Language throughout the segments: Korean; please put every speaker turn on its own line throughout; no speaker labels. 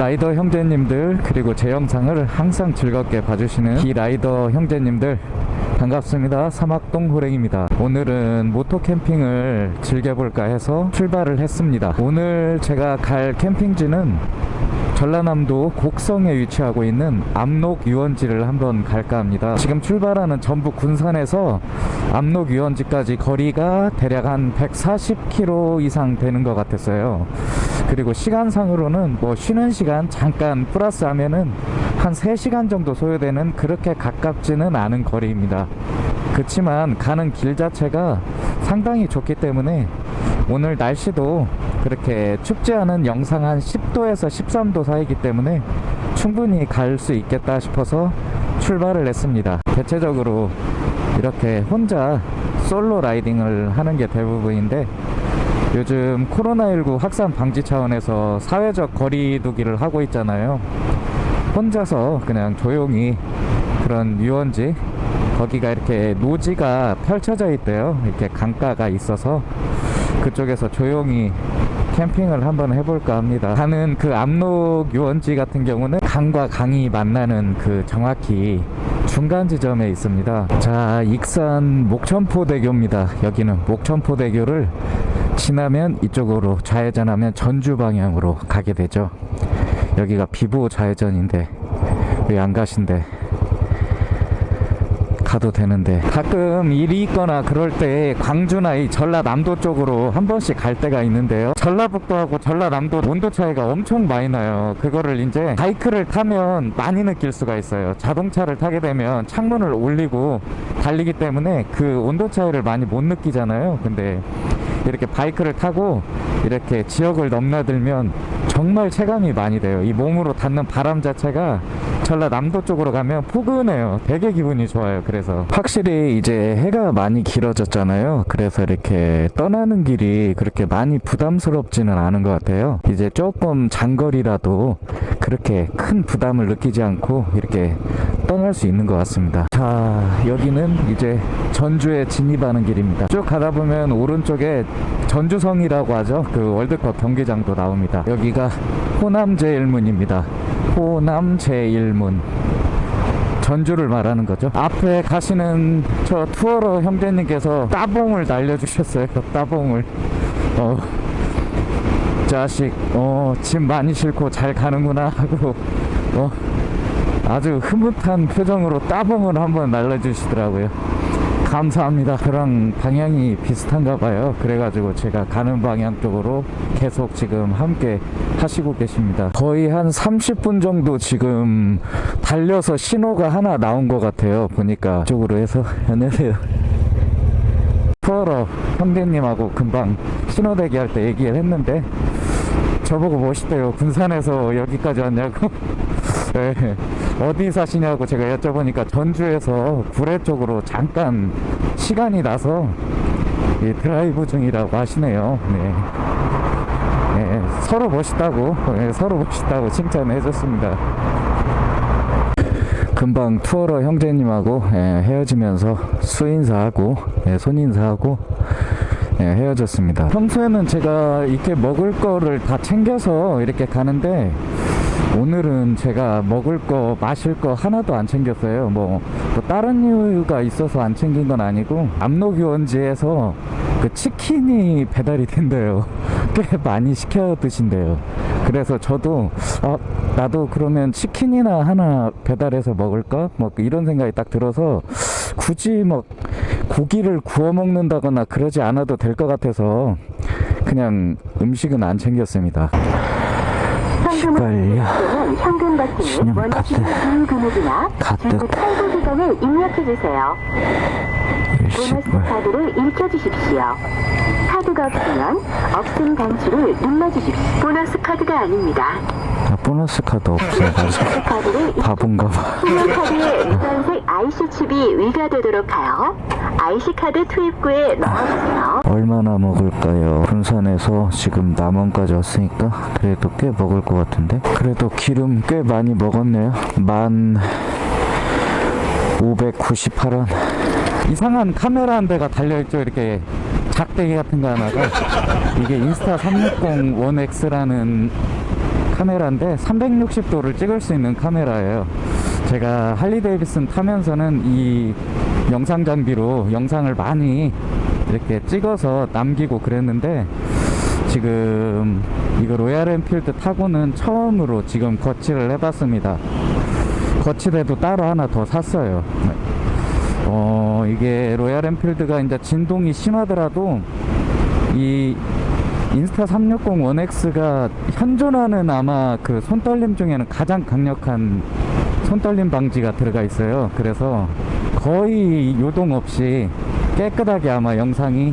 라이더 형제님들 그리고 제 영상을 항상 즐겁게 봐주시는 기 라이더 형제님들 반갑습니다. 사막동 호랭입니다. 오늘은 모토 캠핑을 즐겨볼까 해서 출발을 했습니다. 오늘 제가 갈 캠핑지는 전라남도 곡성에 위치하고 있는 압록 유원지를 한번 갈까 합니다. 지금 출발하는 전북 군산에서 압록 유원지까지 거리가 대략 한 140km 이상 되는 것 같았어요 그리고 시간상으로는 뭐 쉬는 시간 잠깐 플러스 하면은 한 3시간 정도 소요되는 그렇게 가깝지는 않은 거리입니다. 그렇지만 가는 길 자체가 상당히 좋기 때문에 오늘 날씨도 그렇게 춥지 않은 영상 한 10도에서 13도 사이기 때문에 충분히 갈 수 있겠다 싶어서 출발을 했습니다. 대체적으로 이렇게 혼자 솔로 라이딩을 하는 게 대부분인데 요즘 코로나19 확산 방지 차원에서 사회적 거리두기를 하고 있잖아요. 혼자서 그냥 조용히 그런 유원지 거기가 이렇게 노지가 펼쳐져 있대요. 이렇게 강가가 있어서 그쪽에서 조용히 캠핑을 한번 해볼까 합니다. 가는 그 압록 유원지 같은 경우는 강과 강이 만나는 그 정확히 중간 지점에 있습니다. 자 익산 목천포대교입니다. 여기는 목천포대교를 지나면 이쪽으로 좌회전하면 전주 방향으로 가게 되죠. 여기가 비보 좌회전인데 왜 안 가신대 가도 되는데 가끔 일이 있거나 그럴 때 광주나 이 전라남도 쪽으로 한 번씩 갈 때가 있는데요. 전라북도하고 전라남도 온도 차이가 엄청 많이 나요. 그거를 이제 바이크를 타면 많이 느낄 수가 있어요. 자동차를 타게 되면 창문을 올리고 달리기 때문에 그 온도 차이를 많이 못 느끼잖아요. 근데 이렇게 바이크를 타고 이렇게 지역을 넘나들면 정말 체감이 많이 돼요. 이 몸으로 닿는 바람 자체가 전라남도 쪽으로 가면 포근해요. 되게 기분이 좋아요. 그래서. 확실히 이제 해가 많이 길어졌잖아요. 그래서 이렇게 떠나는 길이 그렇게 많이 부담스럽지는 않은 것 같아요. 이제 조금 장거리라도 그렇게 큰 부담을 느끼지 않고 이렇게 떠날 수 있는 것 같습니다. 자 여기는 이제 전주에 진입하는 길입니다. 쭉 가다 보면 오른쪽에 전주성이라고 하죠. 그 월드컵 경기장도 나옵니다. 여기가 호남제일문입니다 호남제일문. 전주를 말하는 거죠? 앞에 가시는 저 투어러 형제님께서 따봉을 날려주셨어요 따봉을. 어, 자식 어, 짐 많이 싣고 잘 가는구나 하고 어, 아주 흐뭇한 표정으로 따봉을 한번 날려주시더라고요 감사합니다. 저랑 방향이 비슷한가 봐요. 그래가지고 제가 가는 방향 쪽으로 계속 지금 함께 하시고 계십니다. 거의 한 30분 정도 지금 달려서 신호가 하나 나온 것 같아요. 보니까 쪽으로 해서. 안녕하세요. 투어러 형제님하고 금방 신호 대기 할 때 얘기를 했는데 저보고 멋있대요. 군산에서 여기까지 왔냐고. 네. 어디 사시냐고 제가 여쭤보니까 전주에서 구례 쪽으로 잠깐 시간이 나서 이 드라이브 중이라고 하시네요. 네. 네, 서로 멋있다고 네, 서로 멋있다고 칭찬해 줬습니다. 금방 투어러 형제님하고 예, 헤어지면서 수인사하고 예, 손인사하고 예, 헤어졌습니다. 평소에는 제가 이렇게 먹을 거를 다 챙겨서 이렇게 가는데 오늘은 제가 먹을 거 마실 거 하나도 안 챙겼어요. 뭐, 뭐 다른 이유가 있어서 안 챙긴 건 아니고 압록유원지에서 그 치킨이 배달이 된대요. 꽤 많이 시켜 드신대요. 그래서 저도 아, 나도 그러면 치킨이나 하나 배달해서 먹을까? 뭐 이런 생각이 딱 들어서 굳이 뭐 고기를 구워 먹는다거나 그러지 않아도 될 것 같아서 그냥 음식은 안 챙겼습니다
버튼에
신용 카드.
그 금액이나
카드.
중국 탈부 기간을 입력해 주세요. 보너스 카드를 읽혀주십시오. 카드가 없으면 없음 단추를 눌러주십시오. 보너스 카드가 아닙니다.
아, 보너스 카드
카드를
바본가 봐
신용 카드에 무단색 IC 칩이 위가되도록 하여 IC 카드 투입구에 넣어주세요.
얼마나 먹을까요? 군산에서 지금 남원까지 왔으니까 그래도 꽤 먹을 것 같은데 그래도 기름 꽤 많이 먹었네요 만 598원 이상한 카메라 한 대가 달려있죠 이렇게 작대기 같은 거 하나가 이게 인스타 360 1X라는 카메라인데 360도를 찍을 수 있는 카메라예요. 제가 Harley-Davidson 타면서는 이 영상 장비로 영상을 많이 이렇게 찍어서 남기고 그랬는데 지금 이거 Royal Enfield 타고는 처음으로 지금 거치를 해봤습니다. 거치대도 따로 하나 더 샀어요. 어, 이게 Royal Enfield가 이제 진동이 심하더라도 이 인스타 360 1X가 현존하는 아마 그 손떨림 중에는 가장 강력한 손떨림 방지가 들어가 있어요. 그래서 거의 요동 없이 깨끗하게 아마 영상이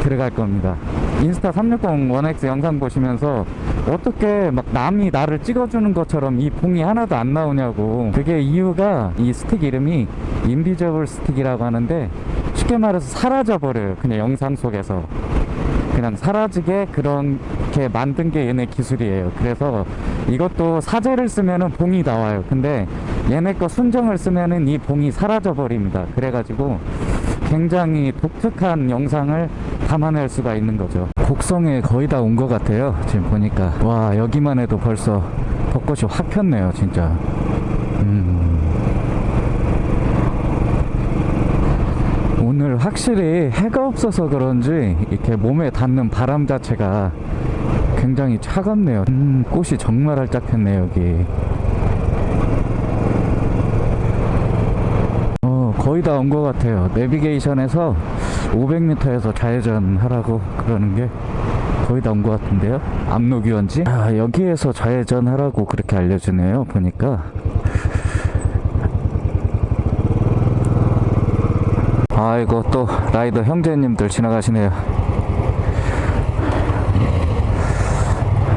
들어갈 겁니다. 인스타 360 1X 영상 보시면서 어떻게 막 남이 나를 찍어주는 것처럼 이 봉이 하나도 안 나오냐고. 그게 이유가 이 스틱 이름이 인비저블 스틱이라고 하는데 쉽게 말해서 사라져 버려요 그냥 영상 속에서. 그냥 사라지게 그렇게 만든 게 얘네 기술이에요. 그래서 이것도 사제를 쓰면은 봉이 나와요. 근데 얘네 거 순정을 쓰면은 이 봉이 사라져 버립니다. 그래가지고 굉장히 독특한 영상을 담아낼 수가 있는 거죠. 곡성에 거의 다 온 것 같아요. 지금 보니까. 와 여기만 해도 벌써 벚꽃이 확 폈네요 진짜. 음. 오늘 확실히 해가 없어서 그런지 이렇게 몸에 닿는 바람 자체가 굉장히 차갑네요. 음, 꽃이 정말 활짝 폈네 여기. 어, 거의 다 온 것 같아요. 내비게이션에서 500m에서 좌회전 하라고 그러는 게 거의 다온것 같은데요. 압록유원지? 아, 여기에서 좌회전 하라고 그렇게 알려주네요. 보니까. 아이고, 또 라이더 형제님들 지나가시네요.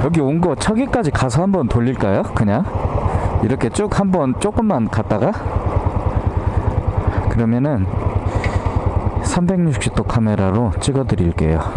여기 온 거 저기까지 가서 한번 돌릴까요? 그냥? 이렇게 쭉 한번 조금만 갔다가? 그러면은 360도 카메라로 찍어 드릴게요.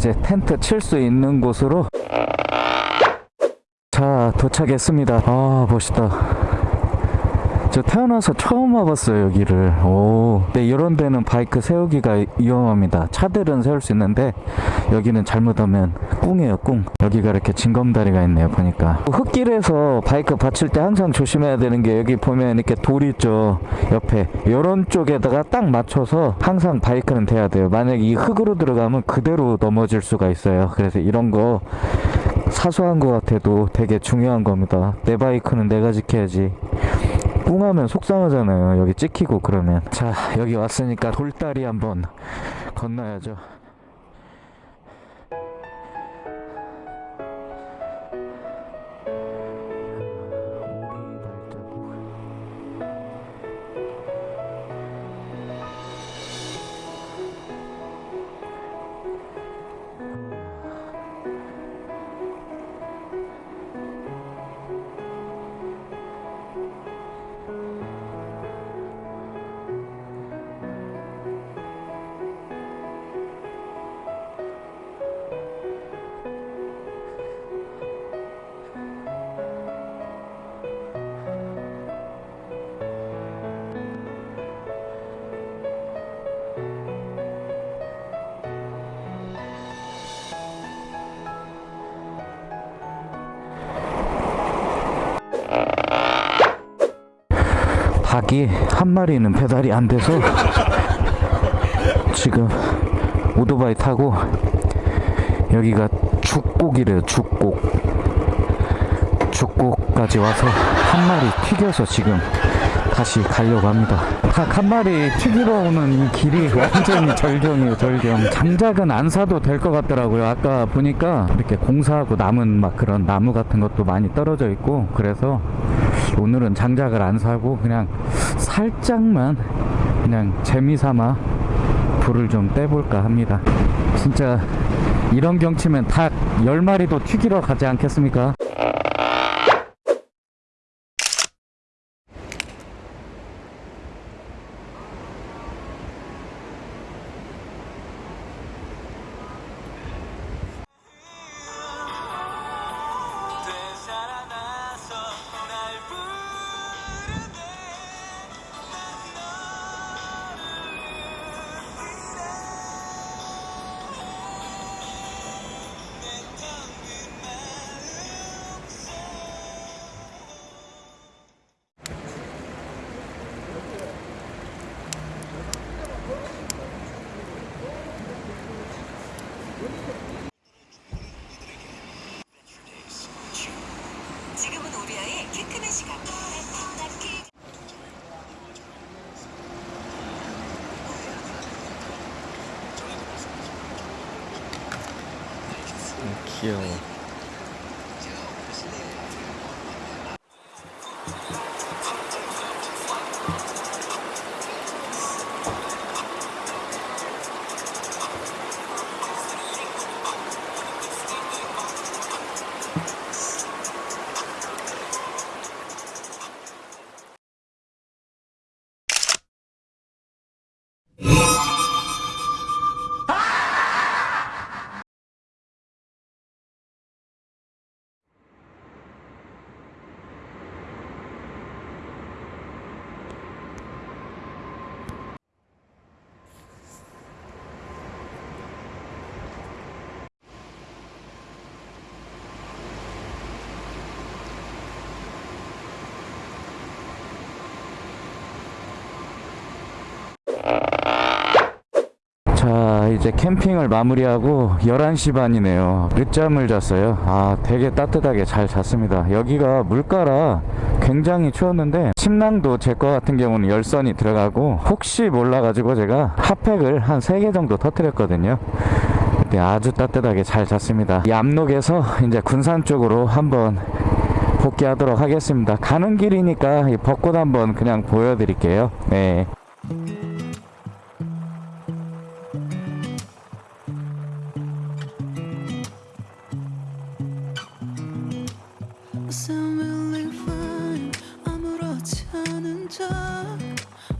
이제 텐트 칠 수 있는 곳으로 자, 도착했습니다. 아, 멋있다. 저 태어나서 처음 와봤어요 여기를. 오. 근데 이런 데는 바이크 세우기가 위험합니다. 차들은 세울 수 있는데 여기는 잘못하면 꿍이에요 꿍. 여기가 이렇게 징검다리가 있네요 보니까. 흙길에서 바이크 받칠 때 항상 조심해야 되는 게 여기 보면 이렇게 돌 있죠 옆에. 이런 쪽에다가 딱 맞춰서 항상 바이크는 돼야 돼요. 만약 이 흙으로 들어가면 그대로 넘어질 수가 있어요. 그래서 이런 거 사소한 것 같아도 되게 중요한 겁니다. 내 바이크는 내가 지켜야지 뿡하면 속상하잖아요. 여기 찍히고 그러면. 자, 여기 왔으니까 돌다리 한번 건너야죠. 닭이 한 마리는 배달이 안 돼서 지금 오토바이 타고 여기가 죽곡이래요 죽곡. 죽곡까지 와서 한 마리 튀겨서 지금 다시 가려고 합니다. 닭 한 마리 튀기러 오는 이 길이 완전히 절경이에요 절경. 장작은 안 사도 될 것 같더라고요. 아까 보니까 이렇게 공사하고 남은 막 그런 나무 같은 것도 많이 떨어져 있고 그래서 오늘은 장작을 안 사고 그냥 살짝만 그냥 재미삼아 불을 좀 떼볼까 합니다. 진짜 이런 경치면 닭 10마리도 튀기러 가지 않겠습니까? 귀 이제 캠핑을 마무리하고 11시 반이네요. 늦잠을 잤어요. 아 되게 따뜻하게 잘 잤습니다. 여기가 물가라 굉장히 추웠는데 침낭도 제 거 같은 경우는 열선이 들어가고 혹시 몰라 가지고 제가 핫팩을 한 3개 정도 터뜨렸거든요. 네, 아주 따뜻하게 잘 잤습니다. 이 압록에서 이제 군산 쪽으로 한번 복귀하도록 하겠습니다. 가는 길이니까 이 벚꽃 한번 그냥 보여드릴게요. 네.
않은 척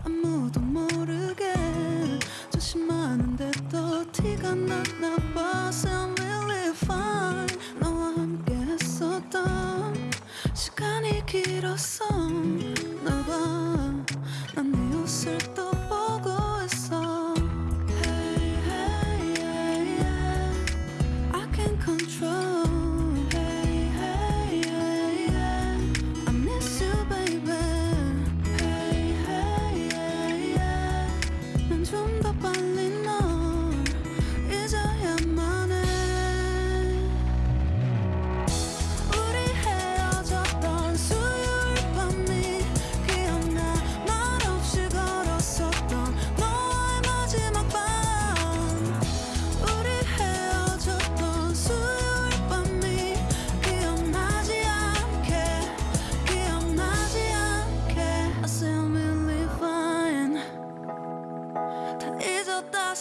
아무도 모르게 조심하는데 또 티가 났나 봐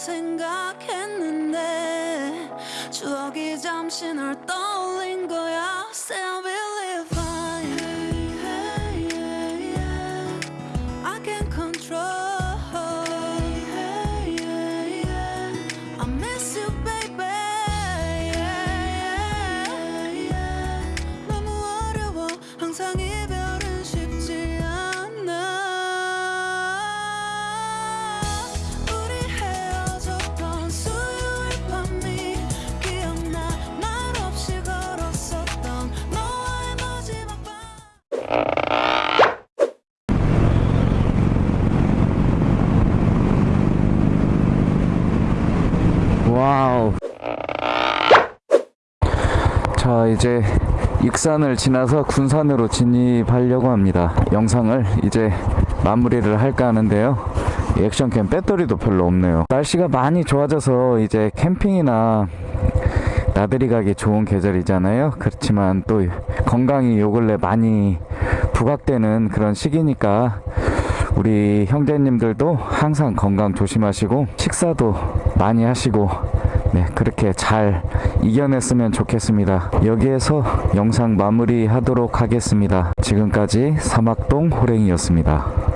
생각했는데 추억이 잠시 널 떠올린 거야
이제 익산을 지나서 군산으로 진입하려고 합니다. 영상을 이제 마무리를 할까 하는데요. 이 액션캠 배터리도 별로 없네요. 날씨가 많이 좋아져서 이제 캠핑이나 나들이 가기 좋은 계절이잖아요. 그렇지만 또 건강이 요 근래 많이 부각되는 그런 시기니까 우리 형제님들도 항상 건강 조심하시고 식사도 많이 하시고 네, 그렇게 잘 이겨냈으면 좋겠습니다. 여기에서 영상 마무리 하도록 하겠습니다. 지금까지 사막동 호랭이였습니다.